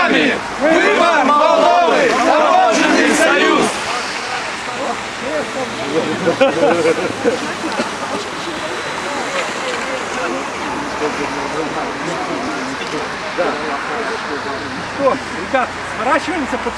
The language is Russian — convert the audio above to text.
вами! Выбор Молдовы! Таможенный союз! Что, ребят, сворачиваемся, пацаны?